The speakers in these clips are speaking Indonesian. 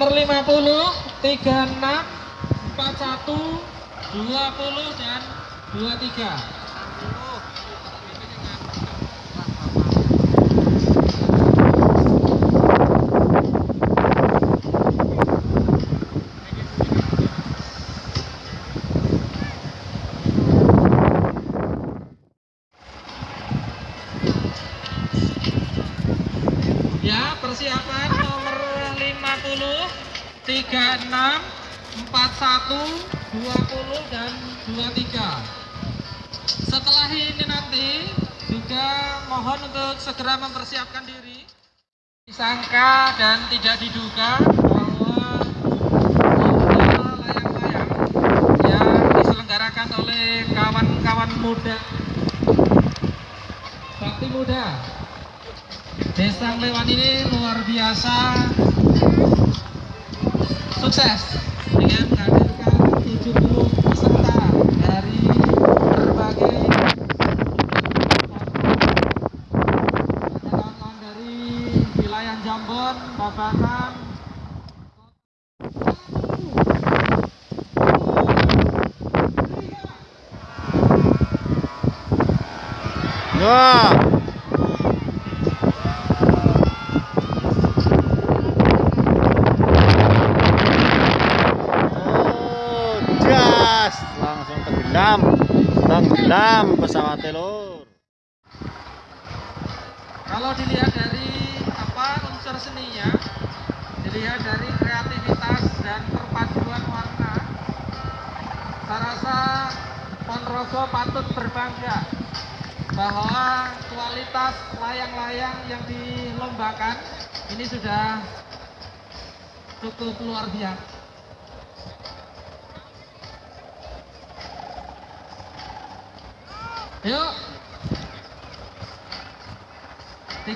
Nomor 50, 36, 41, 20 dan 23. Disangka dan tidak diduga bahwa layang-layang yang diselenggarakan oleh kawan-kawan muda. Bakti Muda. Desa Lewan ini luar biasa. Sukses dengan menghadirkan 70 peserta dari Kalau dilihat dari apa unsur seninya, dilihat dari kreativitas dan perpaduan warna, saya rasa Ponorogo patut berbangga bahwa kualitas layang-layang yang dilombakan ini sudah cukup luar biasa. Yuk. 36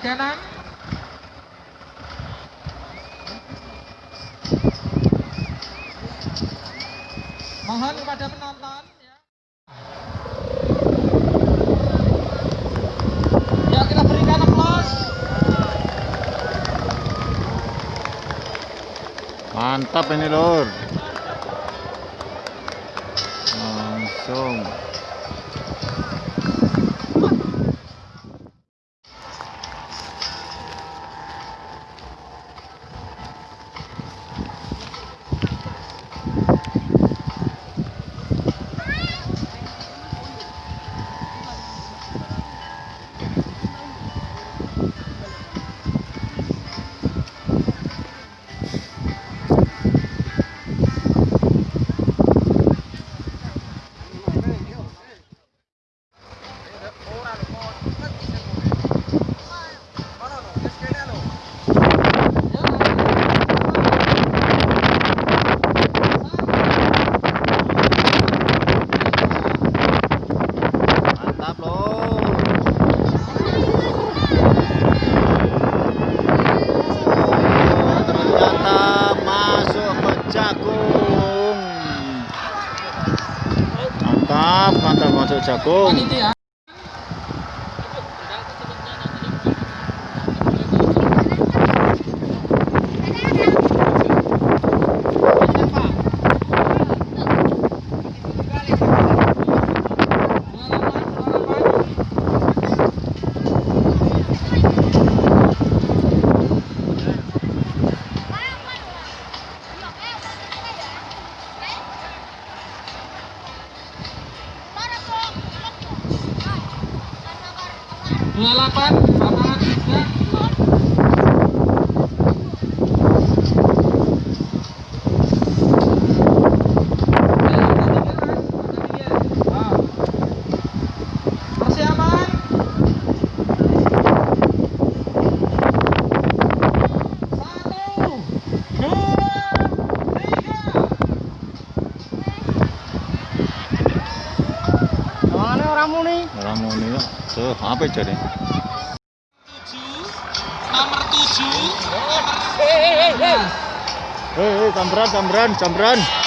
Mohon kepada penonton ya. Ya. Mantap ini, Lur. 哦。Mana orang muni? Orang muni kok. Tuh, apa jadi? nomor tujuh nomor Hei, hei, samberan, samberan, samberan. Hei.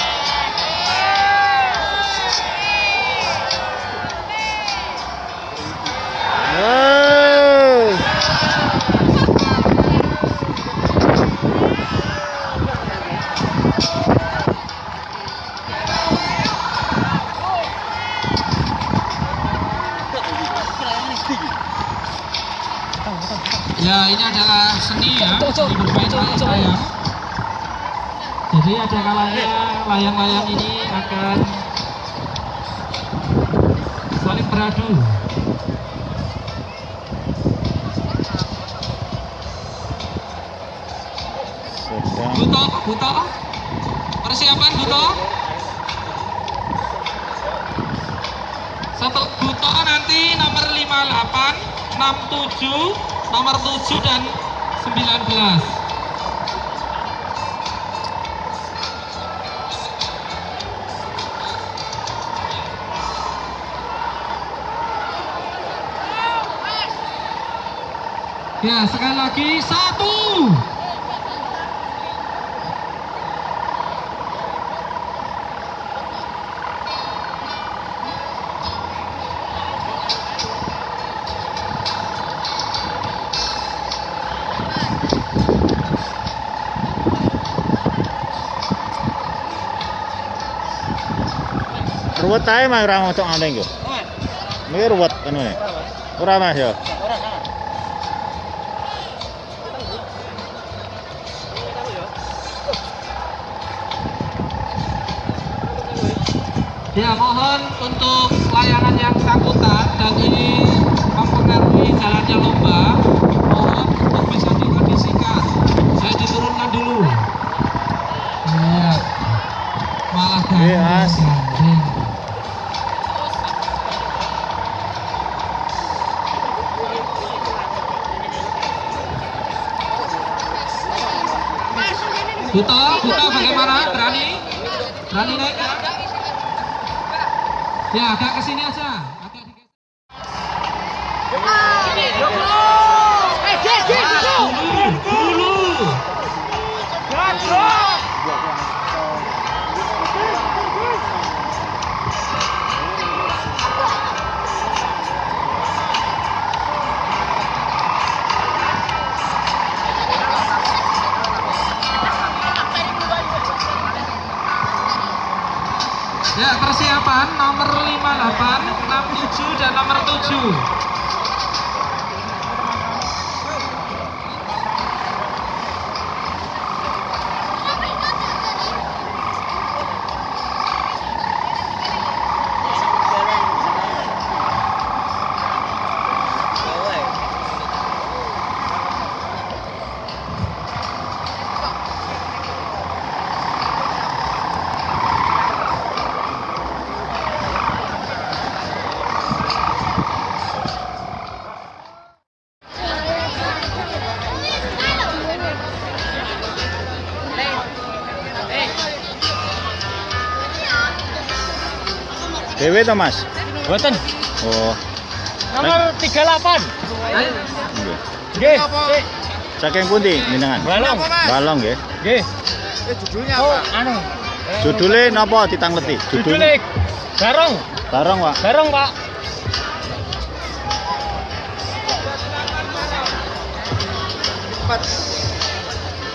Ya, layang-layang. Jadi ada kalanya layang-layang ini akan saling beradu. Buto, Buto. Persiapan Buto. Satu Buto nanti nomor 58, 67, nomor 7 dan 19. Ya, sekali lagi satu. Ruwet ae mah ora ngocok aneh yo. Iki ruwet anu ne. Ora Mas ya. Ya mohon untuk layangan yang sangkutan dan ini mempengaruhi jalannya lomba mohon untuk bisa dikondisikan saya diturunkan dulu ya malah Iya. Berani naik? Ya, agak ke sini aja. Agak di dulu, Ya, persiapan nomor 58, 67 dan nomor 7. Dewe to Mas. Boten. Oh. Nomor 38. Ayo. nggih. Nggih. Saking pundi jenengan? Balong. Balong nggih. Nggih. Oh, anu. Judule napa ditangleti? Judule Garong. Barong, Pak. Garong, Pak.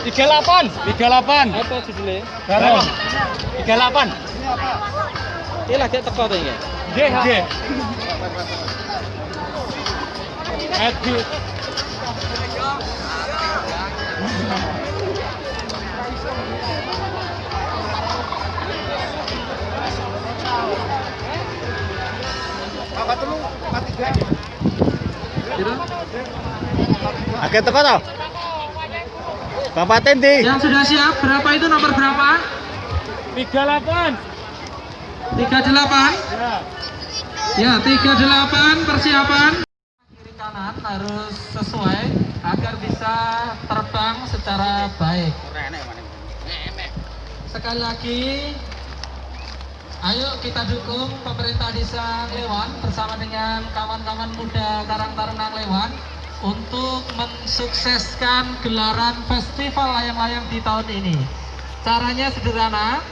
Tiga delapan, tiga delapan. Apa judulnya? Garong. Tiga delapan. Ini lagi teko tuh ya. Nggih, nggih. Edi. Akeh teko to? Bapak Tendi. Yang sudah siap, berapa itu nomor berapa? Tiga delapan. 38. Ya. Ya, 38 persiapan. Kiri kanan harus sesuai agar bisa terbang secara baik. Sekali lagi, ayo kita dukung pemerintah desa Lewan bersama dengan kawan-kawan muda Karang Taruna Lewan untuk mensukseskan gelaran festival layang-layang di tahun ini. Caranya sederhana,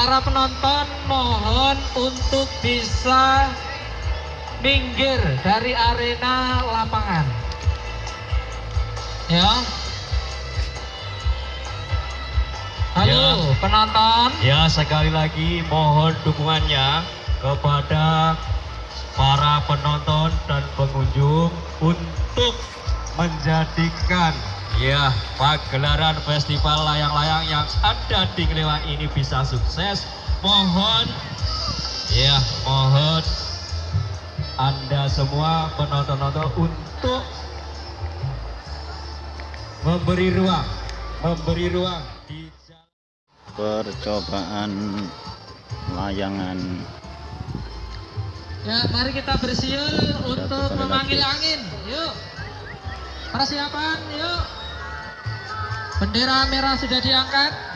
para penonton mohon untuk bisa minggir dari arena lapangan. Ya. Halo penonton. Ya sekali lagi mohon dukungannya kepada para penonton dan pengunjung untuk menjadikan ya pagelaran festival layang-layang yang ada di Ngelewan ini bisa sukses. Mohon ya mohon anda semua penonton-nonton untuk memberi ruang, memberi ruang di percobaan layangan Ya, mari kita bersiul untuk memanggil angin. Yuk. Persiapan, yuk. Bendera merah sudah diangkat.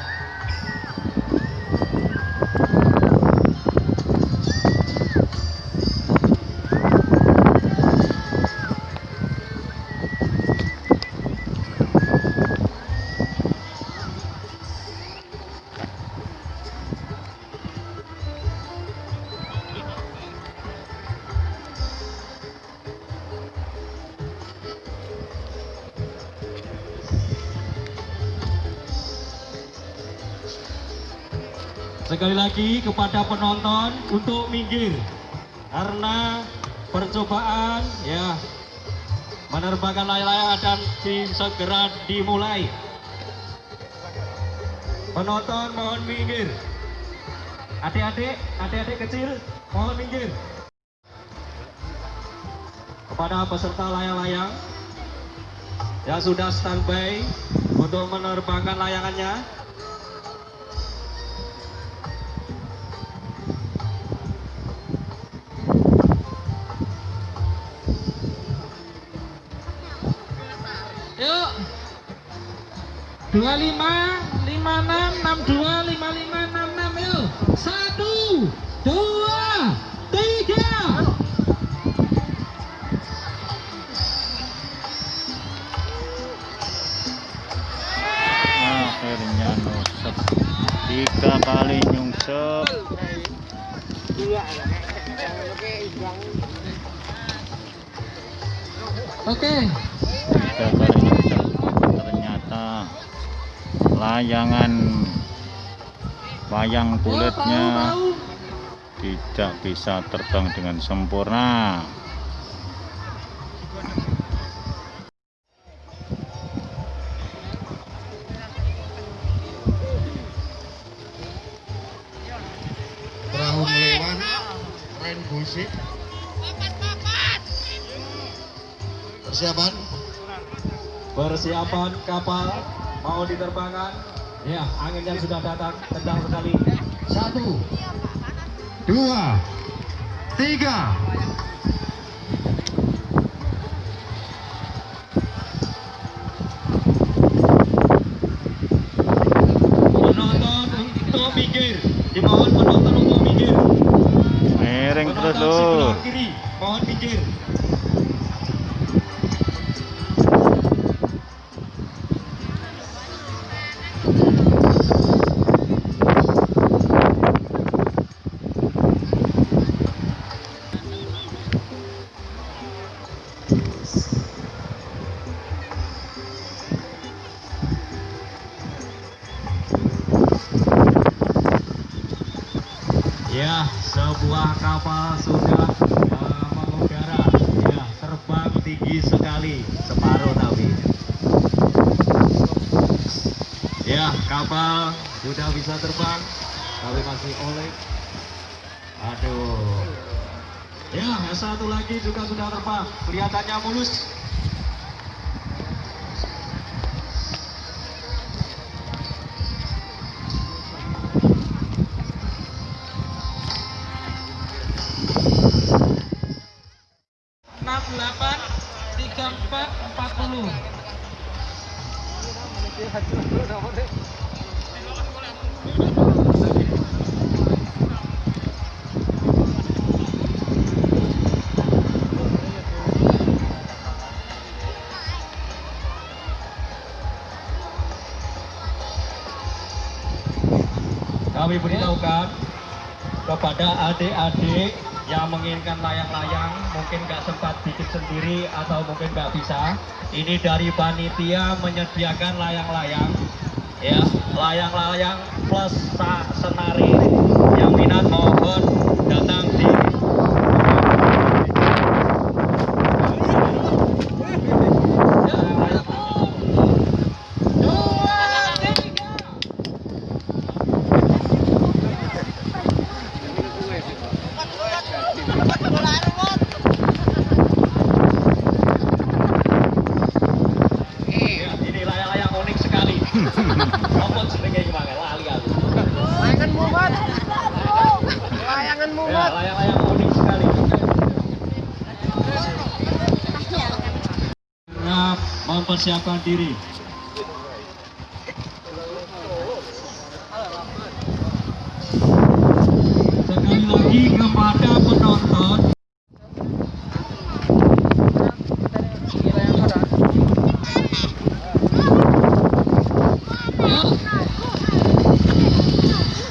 Sekali lagi kepada penonton untuk minggir karena percobaan ya menerbangkan layang-layang akan segera dimulai. Penonton mohon minggir. Adik-adik, adik-adik kecil mohon minggir. Kepada peserta layang-layang yang sudah standby untuk menerbangkan layangannya, 25 56 62 55 66 yuk. Satu, dua, tiga. akhirnya nusep tiga kali nyungsep Oke. tiga layangan wayang kulitnya tidak bisa terbang dengan sempurna. Perahu melewan persiapan? Persiapan kapal mau diterbangkan. Ya, angin yang sudah datang kencang sekali. satu dua tiga kapal sudah uh, mengudara. Ya, terbang tinggi sekali, separuh tapi. Ya, kapal sudah bisa terbang, tapi masih oleng. Aduh. Ya, satu lagi juga sudah terbang. Kelihatannya mulus. Kami beritahukan kepada adik-adik yang menginginkan layang-layang mungkin nggak sempat bikin sendiri atau mungkin nggak bisa. Ini dari panitia menyediakan layang-layang ya. Layang-layang plus senari. Yang minat mohon datang di Yuk. Ya, layang-layang unik sekali. Siap mempersiapkan diri. Sekali lagi kepada penonton Yuk.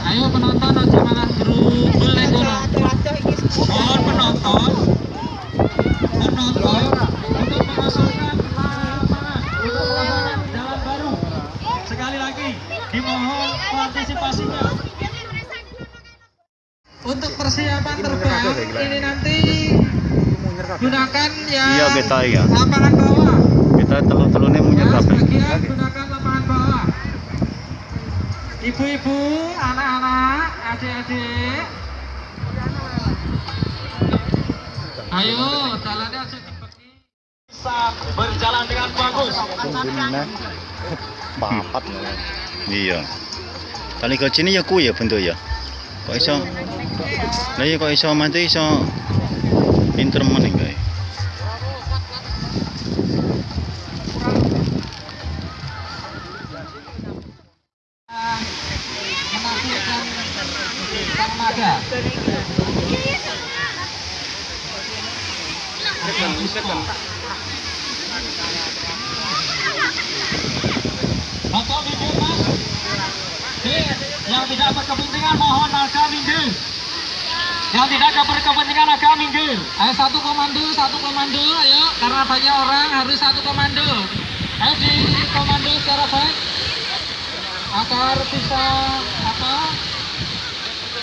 Ayo penonton aja malah gerubel nih kono. Mohon penonton penonton untuk mengosongkan lapangan untuk melakukan jalan baru. sekali lagi dimohon partisipasinya. Untuk persiapan terbang ini nanti gunakan yang Iya, kita ya. lapangan bawah. Kita telur-telurnya Ya, lapangan bawah. Ibu-ibu, anak-anak, adik-adik. Ayo, jalannya cepet. Bisa berjalan dengan bagus. Papat. Iya. Tali kecil ini ya kuy ya bentuk ya. Kok iso? Lah iya kok iso mati iso pinter meneh kae. Tidak berkepentingan mohon agak minggir. Yang tidak berkepentingan agak minggir. Ayo satu komando, satu komando, ayo karena banyak orang harus satu komando. Ayo di komando secara baik agar bisa apa?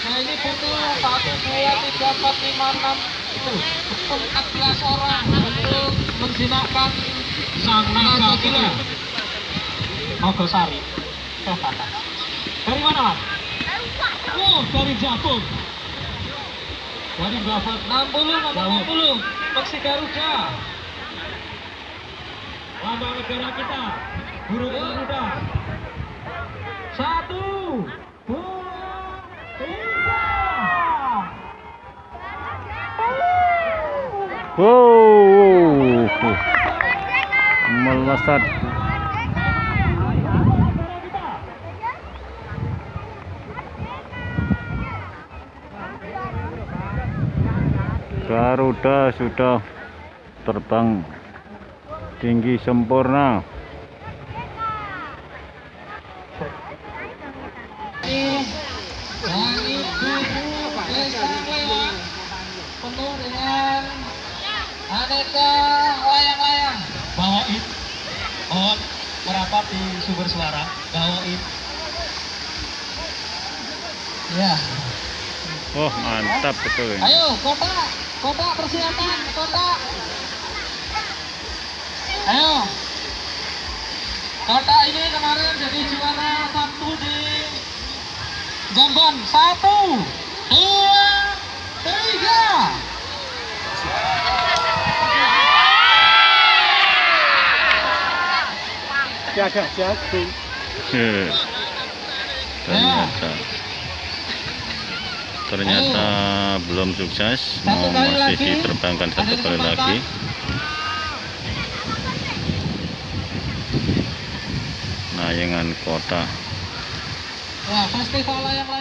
Nah ini butuh satu dua tiga empat lima enam itu empat belas orang untuk menjinakkan sang naga kita. Mogosari. dari mana mas? Oh dari Jabung. Dari Babat 60 nomor 60 Peksi Garuda. Lambang negara kita. Burung Garuda. Satu, dua, tiga. Wow. Melesat. Garuda sudah terbang tinggi sempurna. Penuh dengan aneka layang-layang. Bawain. Mohon merapat di sumber suara. Bawain. Ya. Wah, mantap betul. ini. Ayo, kota, kota persiapan, kota. Ayo. Kota ini kemarin jadi juara satu di Jamban. Satu, dua, tiga. Heh. Ternyata. Ternyata belum sukses. Satu Mau masih lagi. diterbangkan satu kali lagi. Nayangan kota. Ya, festival layang-layang